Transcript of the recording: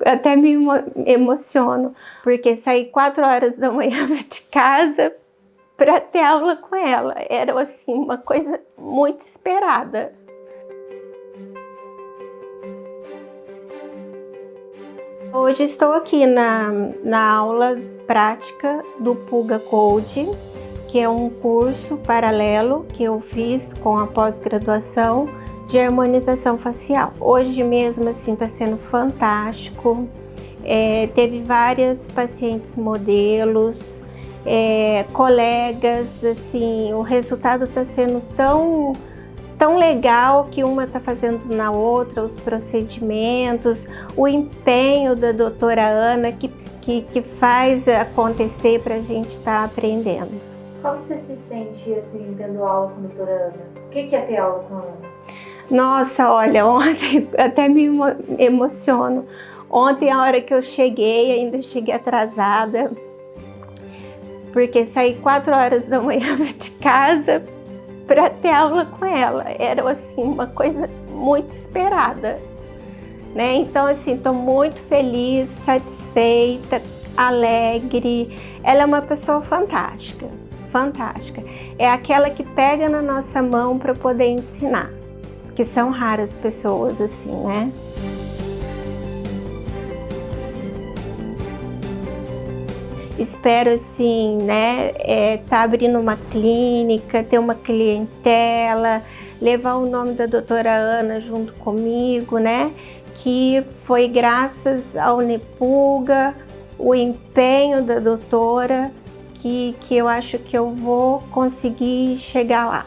Até me emociono, porque saí quatro horas da manhã de casa para ter aula com ela. Era assim uma coisa muito esperada. Hoje estou aqui na, na aula prática do Puga Code, que é um curso paralelo que eu fiz com a pós-graduação de harmonização facial. Hoje mesmo assim está sendo fantástico. É, teve várias pacientes modelos, é, colegas, assim, o resultado está sendo tão tão legal que uma está fazendo na outra, os procedimentos, o empenho da doutora Ana que, que, que faz acontecer para a gente estar tá aprendendo. Como você se sente assim, tendo aula com a doutora Ana? O que é ter aula com a Ana? Nossa, olha, ontem até me emociono. Ontem, a hora que eu cheguei, ainda cheguei atrasada, porque saí quatro horas da manhã de casa para ter aula com ela. Era assim uma coisa muito esperada, né? Então assim, estou muito feliz, satisfeita, alegre. Ela é uma pessoa fantástica, fantástica. É aquela que pega na nossa mão para poder ensinar, que são raras pessoas assim, né? espero assim, né, é, tá abrindo uma clínica, ter uma clientela, levar o nome da doutora Ana junto comigo, né, que foi graças ao Nepuga, o empenho da doutora, que, que eu acho que eu vou conseguir chegar lá.